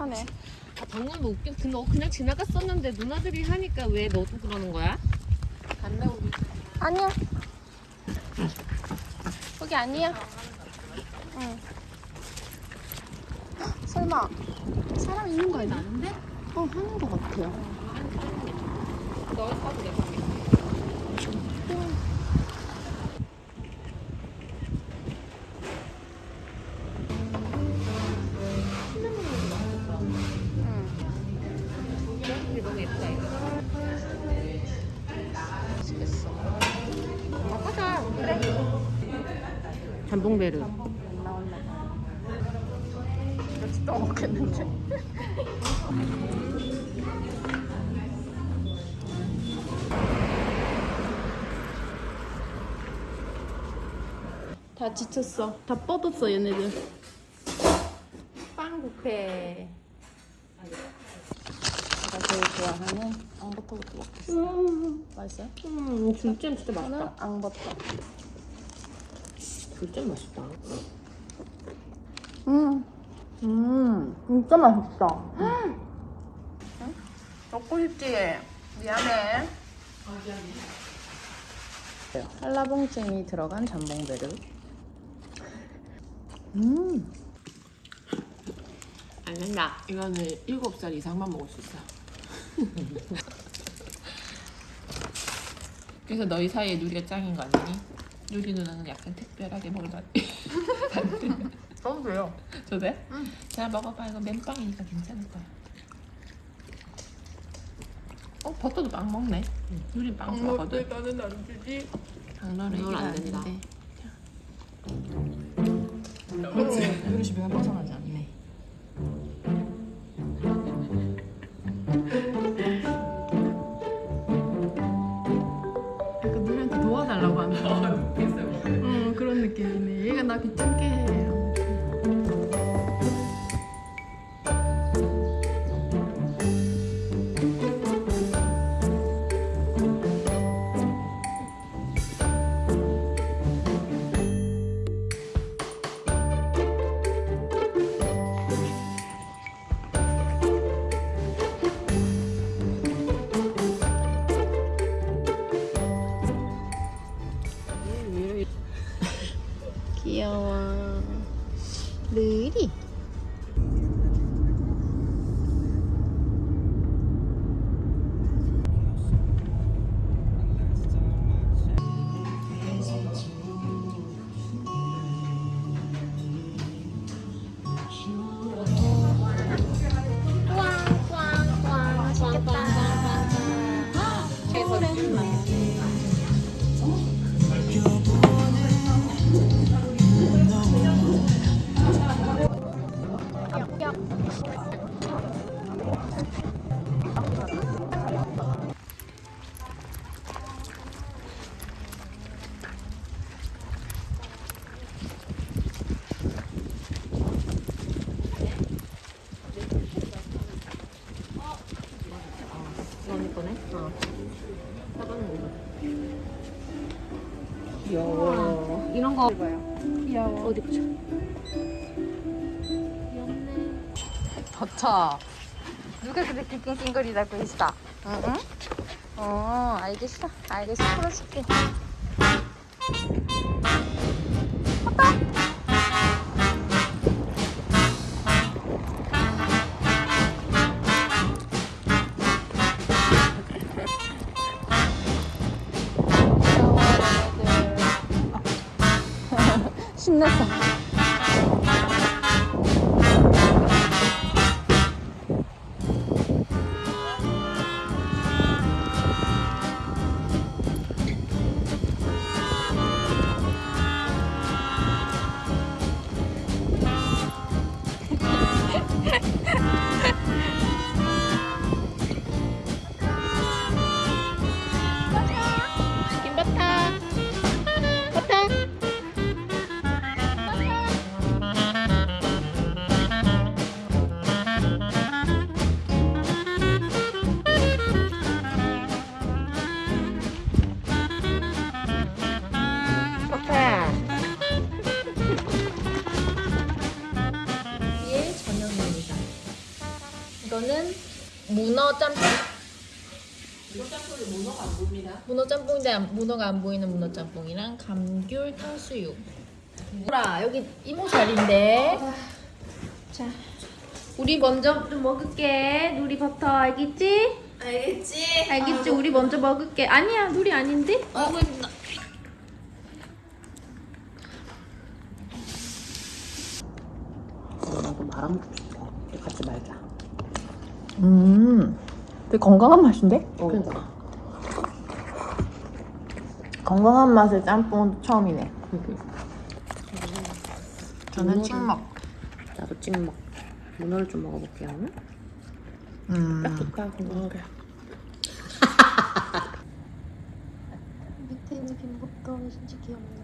다급하네. 아, 방금 웃겨. 그너 그냥 지나갔었는데 누나들이 하니까 왜 너도 그러는 거야? 갔네 우리. 아니야. 거기 아니야. 응. 헉, 설마 사람 있는 거 아니야? 나는데? 어 하는 거 같아요. 너 하고 내가 잠봉베르. 안 나왔나 봐. 며칠 동안 먹겠는데. 다 지쳤어. 다 뻗었어 얘네들. 빵 뷔페. 내가 제일 좋아하는 앙버터부터 먹겠어. 맛있어요? 음, 굴잼 진짜 맛있다. 앙버터. 굴잼 맛있다. 음, 음, 진짜 맛있다. 음. 응? 먹고 싶지? 미안해. 한라봉찜이 들어간 잠봉베르. 음, 안 된다. 이거는 7살 이상만 먹을 수 있어. 그래서 너희 사이에 누리가 짱인 거 아니니? 누리 누나는 약간 특별하게 먹을 맛. 써도 돼요. 저 돼? 응. 자 먹어봐. 이거 맨빵이니까 괜찮을 거야. 어 버터도 빵 먹네. 누리 빵 좋아하거든. 나는 안 주지. 장난을 이건 이기면 안안 된다. 누리 집에 벗어나지 않네. 도와달라고 하는 거. 응, 그런 느낌이네. 얘가 나 귀찮게 해. 이런 거 귀여워. 어디 보자. 버터. 누가 그렇게 낑낑거리다고? 응? 응? 어, 알겠어. 알겠어. 풀어줄게. 얘네 문어 짬뽕. 이거 짬뽕이 문어가 안 보입니다. 문어 짬뽕인데 안- 문어가 안 보이는 문어 짬뽕이랑 감귤 탕수육. 뭐라 여기 이모 자리인데. 자, 우리 먼저 좀 먹을게. 누리 버터 알겠지? 알겠지? 알겠지? 우리 먼저 먹을게. 아니야, 누리 아닌데? 아이고 힘나. 나도 말아먹고 싶어. 같이 말자. 음, 되게 건강한 맛인데? 그러니까. 건강한 맛의 짬뽕은 처음이네. 저는 문어를- 찍먹. 나도 찍먹. 문어를 좀 먹어볼게요. 음. 딱 좋다. 건강하게. 밑에 있는 김버터 진짜 귀엽네.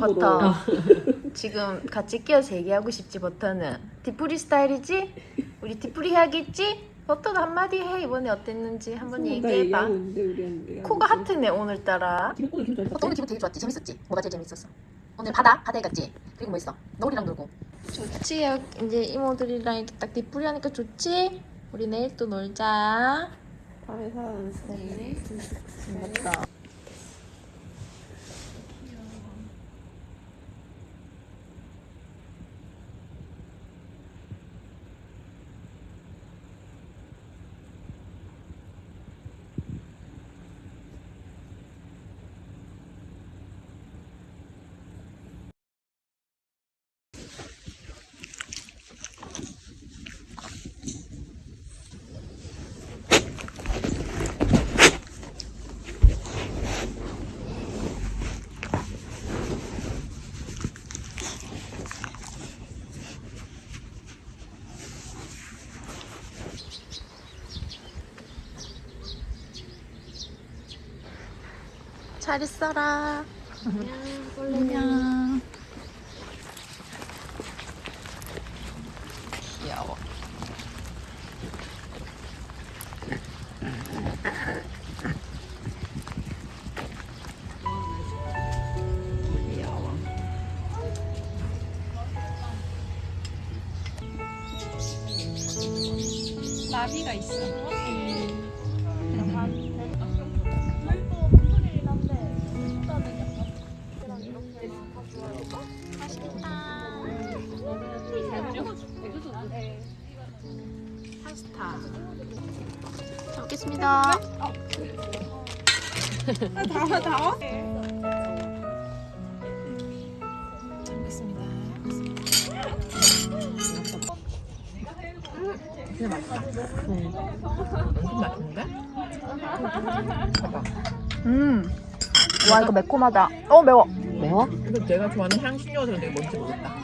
버터. 지금 같이 끼어서 얘기하고 싶지 버터는 debrief 스타일이지? 우리 debrief 해야겠지? 버터도 한마디 해 이번에 어땠는지 한번 얘기해봐 코가 하트네 오늘따라 기분 버터 오늘 기분 되게 좋았지? 재밌었지? 뭐가 제일 재밌었어? 오늘 바다? 바다에 갔지? 그리고 뭐 있어? 너울이랑 놀고 좋지? 이제 이모들이랑 이렇게 딱 debrief 하니까 좋지? 우리 내일 또 놀자 밤에 살아났네. 맞다 잘 있어라. 안녕 귀여워. 나비가 있어 잘 먹겠습니다. 진짜 맛있다. 엄청 맛있는데? 봐봐. 음. 와 이거 매콤하다. 어 매워. 매워? 근데 내가 좋아하는 향신료들은 내가 뭔지 모르겠다.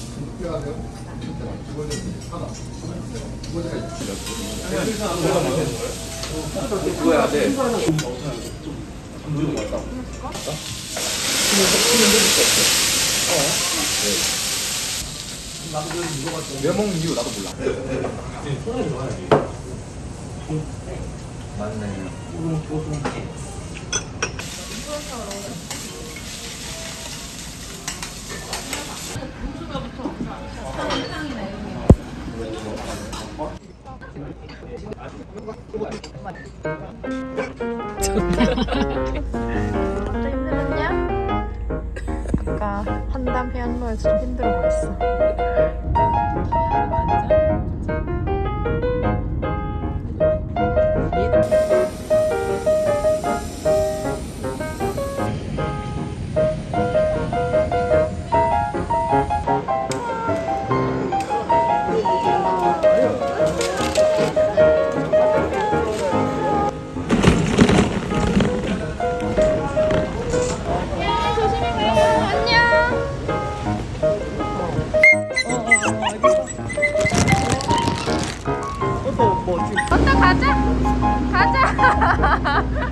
왜 먹는 이유 나도 몰라. 먼저 먼저 가자. 가자.